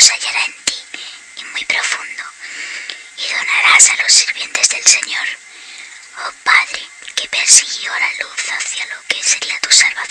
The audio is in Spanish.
se hallará en ti y muy profundo, y donarás a los sirvientes del Señor. Oh Padre, que persiguió la luz hacia lo que sería tu salvación